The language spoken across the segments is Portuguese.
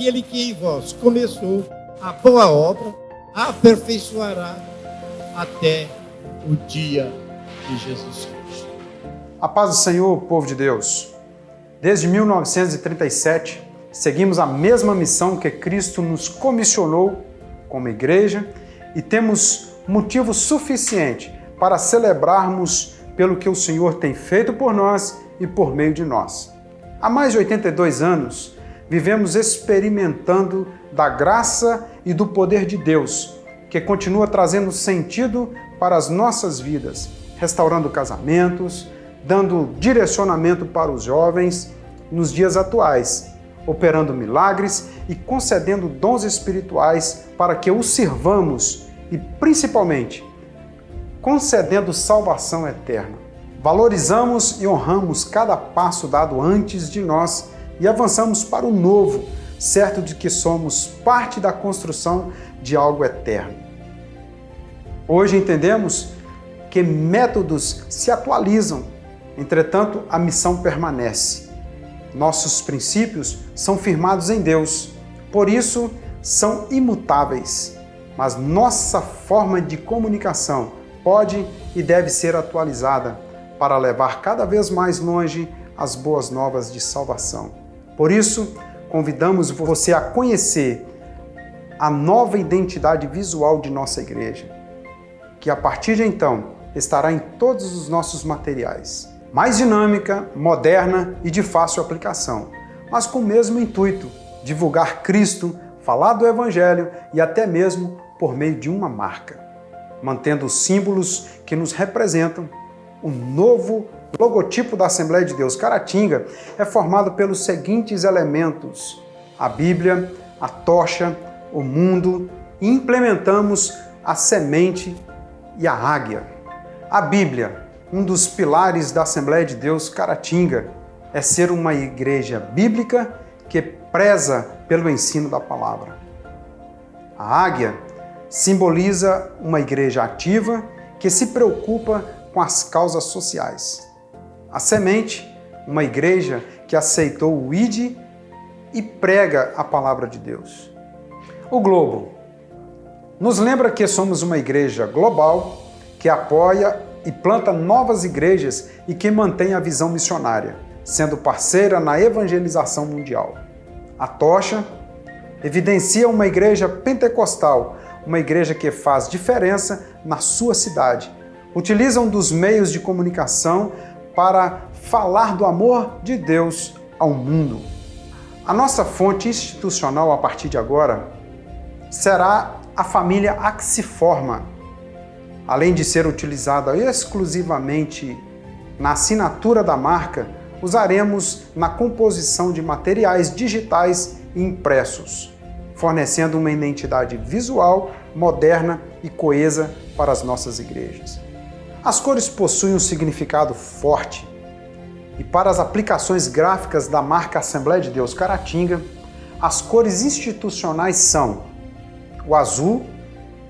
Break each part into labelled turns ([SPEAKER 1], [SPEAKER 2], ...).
[SPEAKER 1] aquele que em vós começou a boa obra, aperfeiçoará até o dia de Jesus Cristo.
[SPEAKER 2] A paz do Senhor, povo de Deus. Desde 1937, seguimos a mesma missão que Cristo nos comissionou como igreja e temos motivo suficiente para celebrarmos pelo que o Senhor tem feito por nós e por meio de nós. Há mais de 82 anos, vivemos experimentando da graça e do poder de Deus, que continua trazendo sentido para as nossas vidas, restaurando casamentos, dando direcionamento para os jovens nos dias atuais, operando milagres e concedendo dons espirituais para que os sirvamos e, principalmente, concedendo salvação eterna. Valorizamos e honramos cada passo dado antes de nós e avançamos para o novo, certo de que somos parte da construção de algo eterno. Hoje entendemos que métodos se atualizam, entretanto a missão permanece. Nossos princípios são firmados em Deus, por isso são imutáveis, mas nossa forma de comunicação pode e deve ser atualizada para levar cada vez mais longe as boas novas de salvação. Por isso, convidamos você a conhecer a nova identidade visual de nossa igreja, que a partir de então estará em todos os nossos materiais. Mais dinâmica, moderna e de fácil aplicação, mas com o mesmo intuito, divulgar Cristo, falar do Evangelho e até mesmo por meio de uma marca, mantendo os símbolos que nos representam. O novo logotipo da Assembleia de Deus Caratinga é formado pelos seguintes elementos: a Bíblia, a tocha, o mundo e implementamos a semente e a águia. A Bíblia, um dos pilares da Assembleia de Deus Caratinga, é ser uma igreja bíblica que preza pelo ensino da palavra. A águia simboliza uma igreja ativa que se preocupa com as causas sociais. A semente, uma igreja que aceitou o ID e prega a palavra de Deus. O globo nos lembra que somos uma igreja global que apoia e planta novas igrejas e que mantém a visão missionária, sendo parceira na evangelização mundial. A tocha evidencia uma igreja pentecostal, uma igreja que faz diferença na sua cidade. Utilizam dos meios de comunicação para falar do amor de Deus ao mundo. A nossa fonte institucional a partir de agora será a família Axiforma. Além de ser utilizada exclusivamente na assinatura da marca, usaremos na composição de materiais digitais e impressos, fornecendo uma identidade visual, moderna e coesa para as nossas igrejas. As cores possuem um significado forte e para as aplicações gráficas da marca Assembleia de Deus Caratinga, as cores institucionais são o azul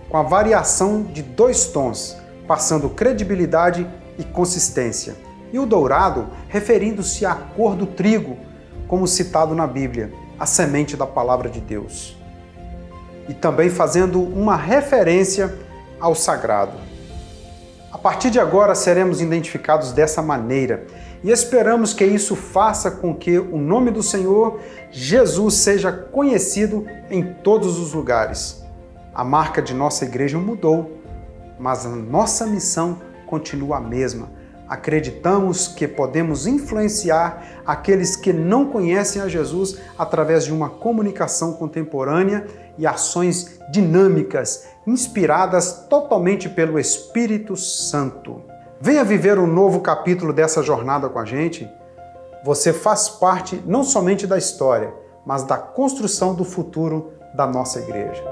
[SPEAKER 2] com a variação de dois tons, passando credibilidade e consistência, e o dourado referindo-se à cor do trigo, como citado na Bíblia, a semente da palavra de Deus. E também fazendo uma referência ao sagrado. Partir de agora seremos identificados dessa maneira e esperamos que isso faça com que o nome do Senhor Jesus seja conhecido em todos os lugares. A marca de nossa igreja mudou, mas a nossa missão continua a mesma. Acreditamos que podemos influenciar aqueles que não conhecem a Jesus através de uma comunicação contemporânea e ações dinâmicas, inspiradas totalmente pelo Espírito Santo. Venha viver um novo capítulo dessa jornada com a gente. Você faz parte não somente da história, mas da construção do futuro da nossa igreja.